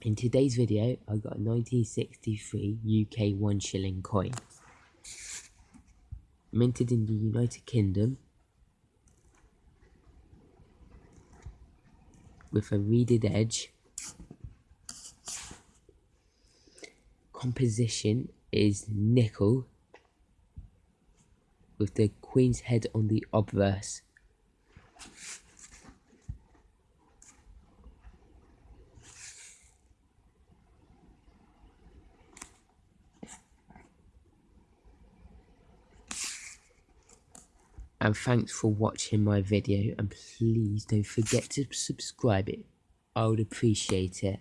In today's video, I got a 1963 UK 1 shilling coin. Minted in the United Kingdom. With a reeded edge. Composition is nickel. With the Queen's head on the obverse. And thanks for watching my video and please don't forget to subscribe it. I would appreciate it